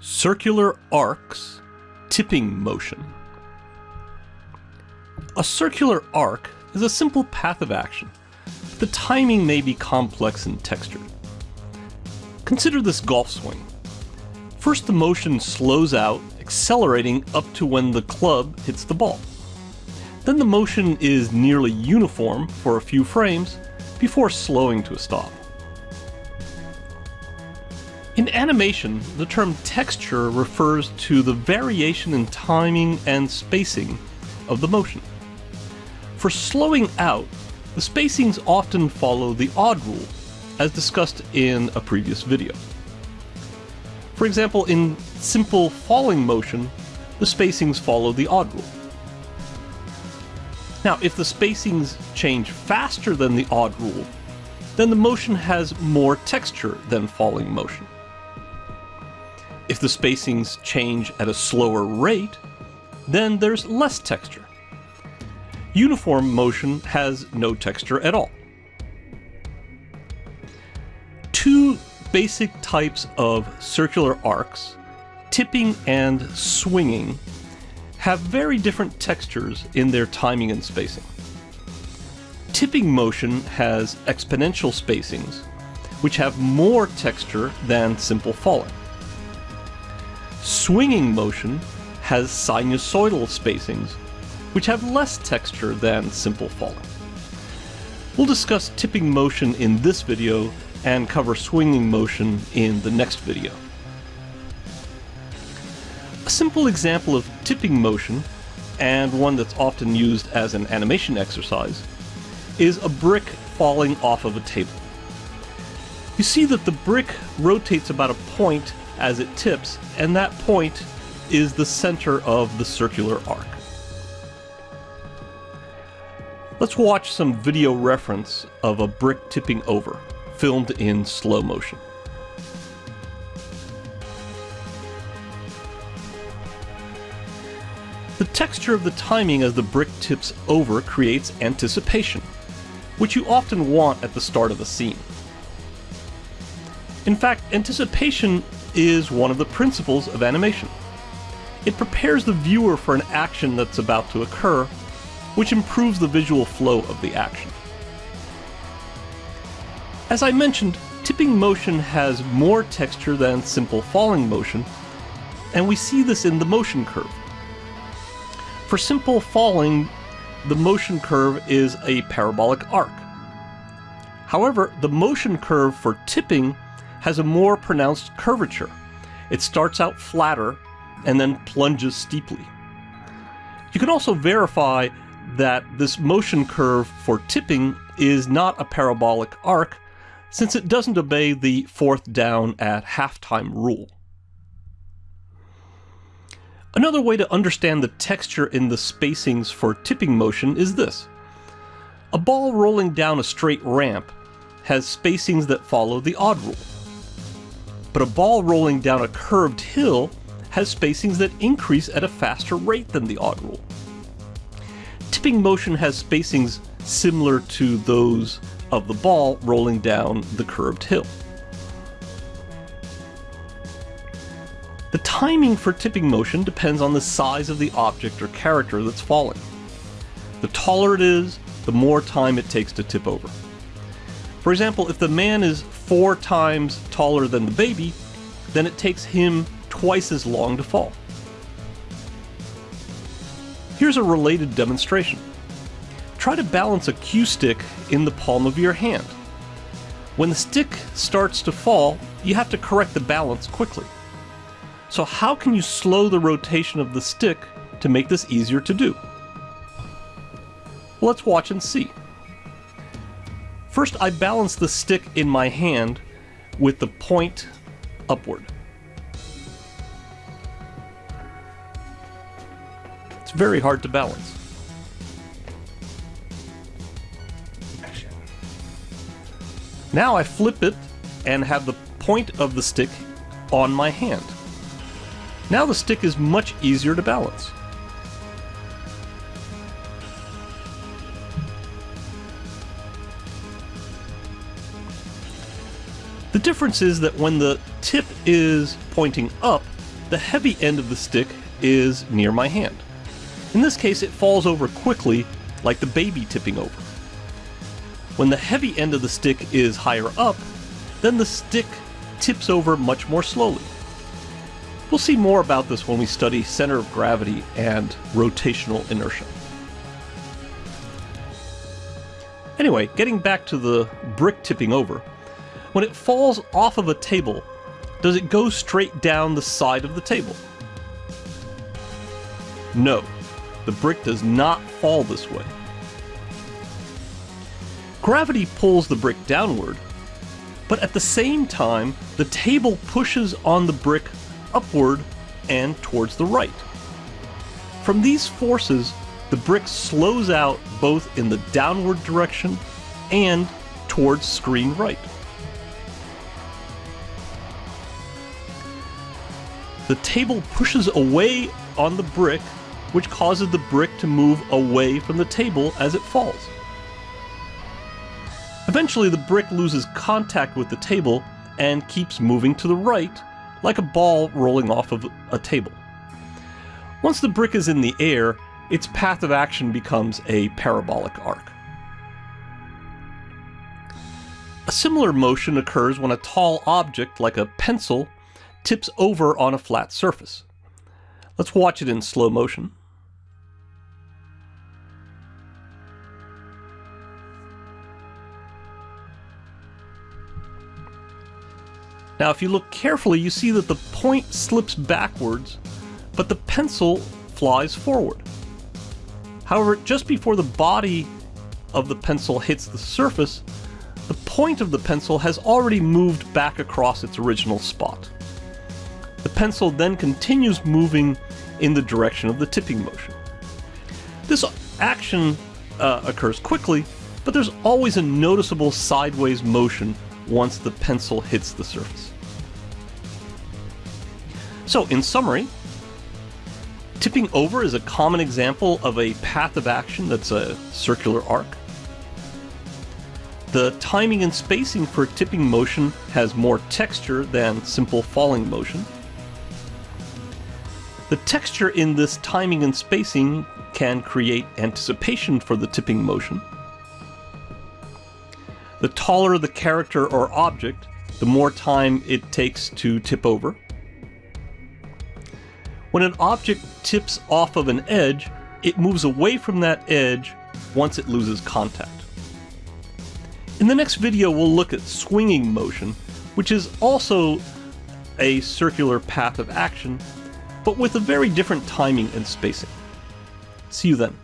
Circular arcs, tipping motion. A circular arc is a simple path of action. The timing may be complex and textured. Consider this golf swing. First the motion slows out, accelerating up to when the club hits the ball. Then the motion is nearly uniform for a few frames before slowing to a stop. In animation, the term texture refers to the variation in timing and spacing of the motion. For slowing out, the spacings often follow the odd rule, as discussed in a previous video. For example, in simple falling motion, the spacings follow the odd rule. Now, if the spacings change faster than the odd rule, then the motion has more texture than falling motion. If the spacings change at a slower rate, then there's less texture. Uniform motion has no texture at all. Two basic types of circular arcs, tipping and swinging, have very different textures in their timing and spacing. Tipping motion has exponential spacings, which have more texture than simple falling. Swinging motion has sinusoidal spacings, which have less texture than simple falling. We'll discuss tipping motion in this video and cover swinging motion in the next video. A simple example of tipping motion, and one that's often used as an animation exercise, is a brick falling off of a table. You see that the brick rotates about a point as it tips, and that point is the center of the circular arc. Let's watch some video reference of a brick tipping over, filmed in slow motion. The texture of the timing as the brick tips over creates anticipation, which you often want at the start of a scene. In fact, anticipation is one of the principles of animation. It prepares the viewer for an action that's about to occur, which improves the visual flow of the action. As I mentioned, tipping motion has more texture than simple falling motion, and we see this in the motion curve. For simple falling, the motion curve is a parabolic arc. However, the motion curve for tipping has a more pronounced curvature. It starts out flatter and then plunges steeply. You can also verify that this motion curve for tipping is not a parabolic arc since it doesn't obey the fourth down at halftime rule. Another way to understand the texture in the spacings for tipping motion is this. A ball rolling down a straight ramp has spacings that follow the odd rule but a ball rolling down a curved hill has spacings that increase at a faster rate than the odd rule. Tipping motion has spacings similar to those of the ball rolling down the curved hill. The timing for tipping motion depends on the size of the object or character that's falling. The taller it is, the more time it takes to tip over. For example, if the man is four times taller than the baby, then it takes him twice as long to fall. Here's a related demonstration. Try to balance a cue stick in the palm of your hand. When the stick starts to fall, you have to correct the balance quickly. So how can you slow the rotation of the stick to make this easier to do? Let's watch and see. First, I balance the stick in my hand with the point upward. It's very hard to balance. Now I flip it and have the point of the stick on my hand. Now the stick is much easier to balance. The difference is that when the tip is pointing up, the heavy end of the stick is near my hand. In this case, it falls over quickly, like the baby tipping over. When the heavy end of the stick is higher up, then the stick tips over much more slowly. We'll see more about this when we study center of gravity and rotational inertia. Anyway, getting back to the brick tipping over, when it falls off of a table, does it go straight down the side of the table? No, the brick does not fall this way. Gravity pulls the brick downward, but at the same time, the table pushes on the brick upward and towards the right. From these forces, the brick slows out both in the downward direction and towards screen right. The table pushes away on the brick, which causes the brick to move away from the table as it falls. Eventually, the brick loses contact with the table and keeps moving to the right, like a ball rolling off of a table. Once the brick is in the air, its path of action becomes a parabolic arc. A similar motion occurs when a tall object, like a pencil, tips over on a flat surface. Let's watch it in slow motion. Now if you look carefully, you see that the point slips backwards, but the pencil flies forward. However, just before the body of the pencil hits the surface, the point of the pencil has already moved back across its original spot. The pencil then continues moving in the direction of the tipping motion. This action uh, occurs quickly, but there's always a noticeable sideways motion once the pencil hits the surface. So, in summary, tipping over is a common example of a path of action that's a circular arc. The timing and spacing for tipping motion has more texture than simple falling motion. The texture in this timing and spacing can create anticipation for the tipping motion. The taller the character or object, the more time it takes to tip over. When an object tips off of an edge, it moves away from that edge once it loses contact. In the next video, we'll look at swinging motion, which is also a circular path of action but with a very different timing and spacing. See you then.